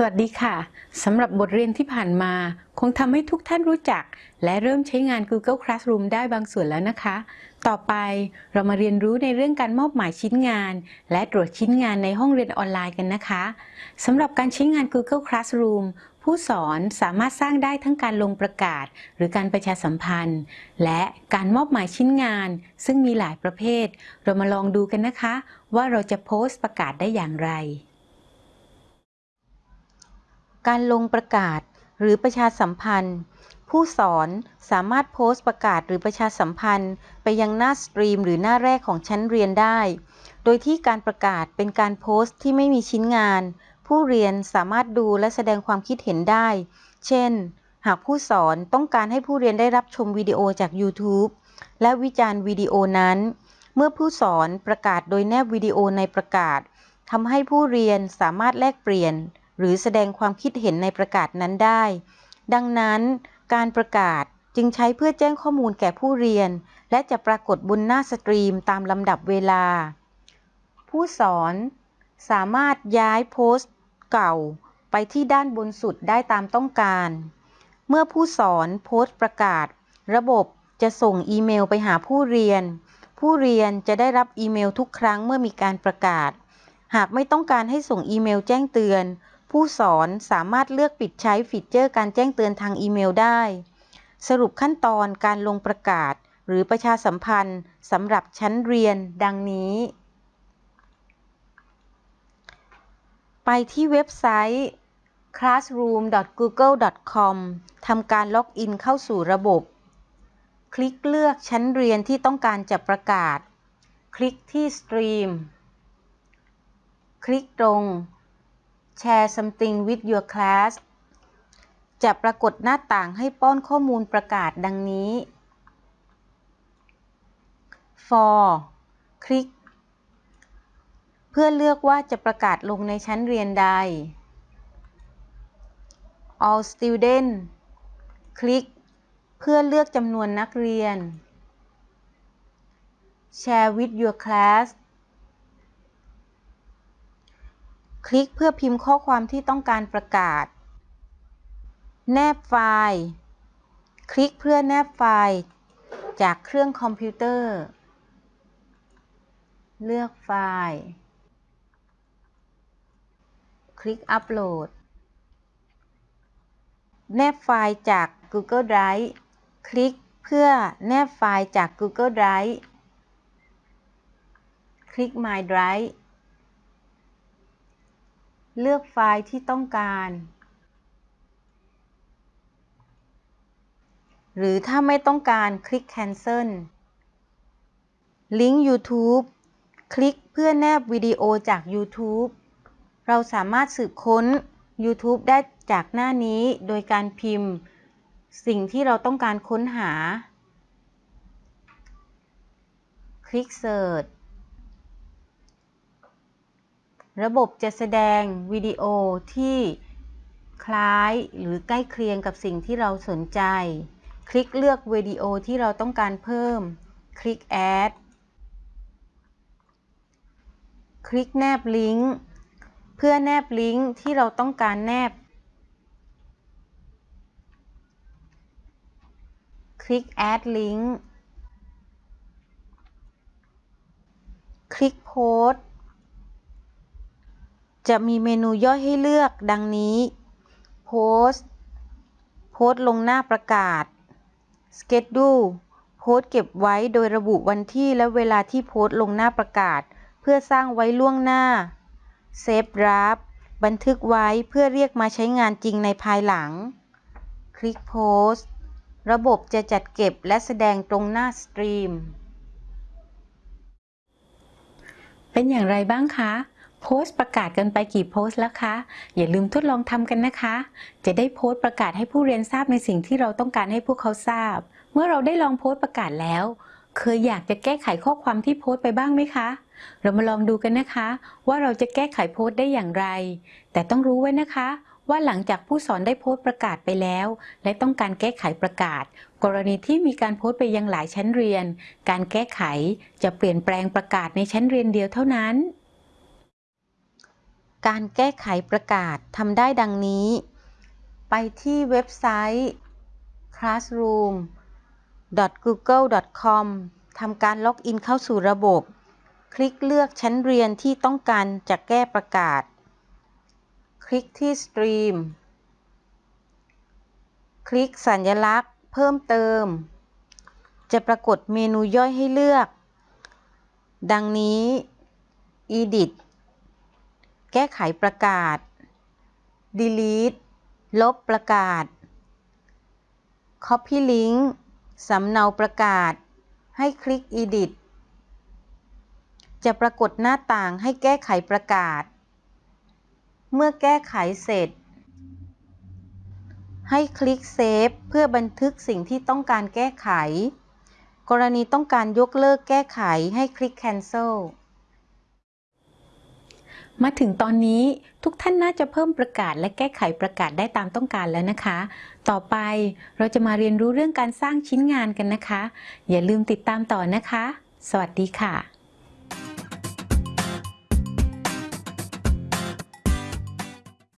สวัสดีค่ะ สำหรับบทเรียนที่ผ่านมา คงทำให้ทุกท่านรู้จัก และเริ่มใช้งาน Google Classroom ได้บางส่วนแล้วนะคะ ต่อไปเรามาเรียนรู้ในเรื่องการมอบหมายชิ้นงาน และตรวจชิ้นงานในห้องเรียนออนไลน์กันนะคะสำหรับการใช้งาน Google Classroom ผู้สอนสามารถสร้างได้ทั้งการลงประกาศ หรือการประชาสัมพันธ์ และการมอบหมายชิ้นงาน ซึ่งมีหลายประเภท เรามาลองดูกันนะคะ ว่าเราจะโพสต์ประกาศได้อย่างไร การลงประกาศหรือประชาสัมพันธ์ ผู้สอนสามารถโพสต์ประกาศหรือประชาสัมพันธ์ ไปยังหน้าสตรีมหรือหน้าแรกของชั้นเรียนได้ โดยที่การประกาศเป็นการโพสต์ที่ไม่มีชิ้นงาน ผู้เรียนสามารถดูและแสดงความคิดเห็นได้ เช่น หากผู้สอนต้องการให้ผู้เรียนได้รับชมวิดีโอจาก YouTube และวิจารณ์วิดีโอนั้น เมื่อผู้สอนประกาศโดยแนบวิดีโอในประกาศทำให้ผู้เรียนสามารถแลกเปลี่ยน หรือแสดงความคิดเห็นในประกาศนั้นได้ ดังนั้นการประกาศจึงใช้เพื่อแจ้งข้อมูลแก่ผู้เรียน และจะปรากฏบนหน้าสตรีมตามลำดับเวลา ผู้สอนสามารถย้ายโพสต์เก่าไปที่ด้านบนสุดได้ตามต้องการ เมื่อผู้สอนโพสต์ประกาศ ระบบจะส่งอีเมลไปหาผู้เรียน ผู้เรียนจะได้รับอีเมลทุกครั้งเมื่อมีการประกาศ หากไม่ต้องการให้ส่งอีเมลแจ้งเตือน ผู้สอนสามารถเลือกปิดใช้ฟีเจอร์การแจ้งเตือนทางอีเมลได้ สรุปขั้นตอนการลงประกาศ หรือประชาสัมพันธ์สำหรับชั้นเรียนดังนี้ ไปที่เว็บไซต์ classroom.google.com ทำการ login เข้าสู่ระบบ คลิกเลือกชั้นเรียนที่ต้องการจะประกาศ คลิกที่ stream คลิกตรง Share something with your class จะปรากฏหน้าต่างให้ป้อนข้อมูลประกาศดังนี้ for คลิก เพื่อเลือกว่าจะประกาศลงในชั้นเรียนใด all student คลิก เพื่อเลือกจำนวนนักเรียน share with your class คลิกเพื่อพิมพ์ข้อความที่ต้องการประกาศ แนบไฟล์ คลิกเพื่อแนบไฟล์ จากเครื่องคอมพิวเตอร์ เลือกไฟล์ คลิกอัปโหลด แนบไฟล์จาก Google Drive คลิกเพื่อแนบไฟล์จาก Google Drive คลิก My Drive เลือกไฟล์ที่ต้องการ หรือถ้าไม่ต้องการคลิก Cancel ลิงก์ YouTube คลิกเพื่อแนบวิดีโอจาก YouTube เราสามารถสืบค้น YouTube ได้จากหน้านี้โดยการพิมพ์ สิ่งที่เราต้องการค้นหา คลิก Search ระบบจะแสดงวิดีโอที่คล้ายหรือใกล้เคียงกับสิ่งที่เราสนใจ คลิกเลือกวิดีโอที่เราต้องการเพิ่ม คลิก Add คลิกแนบลิงก์ เพื่อแนบลิงก์ที่เราต้องการแนบ คลิก Add Link คลิกโพสต์ จะมีเมนูย่อยให้เลือกดังนี้ โพส์โพสลงหน้าประกาศ Schedule โพสเก็บไว้โดยระบุวันที่และเวลาที่โพสลงหน้าประกาศ เพื่อสร้างไว้ล่วงหน้า Save Draft บันทึกไว้เพื่อเรียกมาใช้งานจริงในภายหลัง คลิกโพส์ระบบจะจัดเก็บและแสดงตรงหน้าสตรีม เป็นอย่างไรบ้างคะ โพสต์ประกาศกันไปกี่โพสต์แล้วคะ อย่าลืมทดลองทำกันนะคะ จะได้โพสต์ประกาศให้ผู้เรียนทราบในสิ่งที่เราต้องการให้พวกเขาทราบ เมื่อเราได้ลองโพสต์ประกาศแล้ว เคยอยากจะแก้ไขข้อความที่โพสต์ไปบ้างไหมคะ เรามาลองดูกันนะคะ ว่าเราจะแก้ไขโพสต์ได้อย่างไร แต่ต้องรู้ไว้นะคะ ว่าหลังจากผู้สอนได้โพสต์ประกาศไปแล้ว และต้องการแก้ไขประกาศ กรณีที่มีการโพสต์ไปยังหลายชั้นเรียน การแก้ไขจะเปลี่ยนแปลงประกาศในชั้นเรียนเดียวเท่านั้น การแก้ไขประกาศทำได้ดังนี้ ไปที่เว็บไซต์ classroom.google.com ทำการล็อกอินเข้าสู่ระบบ คลิกเลือกชั้นเรียนที่ต้องการจะแก้ประกาศ คลิกที่ Stream คลิกสัญลักษณ์ เพิ่มเติม จะปรากฏเมนูย่อยให้เลือก ดังนี้ Edit แก้ไขประกาศ Delete ลบประกาศ Copy Link สำเนาประกาศ ให้คลิก Edit จะปรากฏหน้าต่างให้แก้ไขประกาศ เมื่อแก้ไขเสร็จ ให้คลิก Save เพื่อบันทึกสิ่งที่ต้องการแก้ไข กรณีต้องการยกเลิกแก้ไขให้คลิก Cancel มาถึงตอนนี้ทุกท่านน่าจะเพิ่มประกาศและแก้ไขประกาศได้ตามต้องการแล้วนะคะ ต่อไปเราจะมาเรียนรู้เรื่องการสร้างชิ้นงานกันนะคะ อย่าลืมติดตามต่อนะคะ สวัสดีค่ะ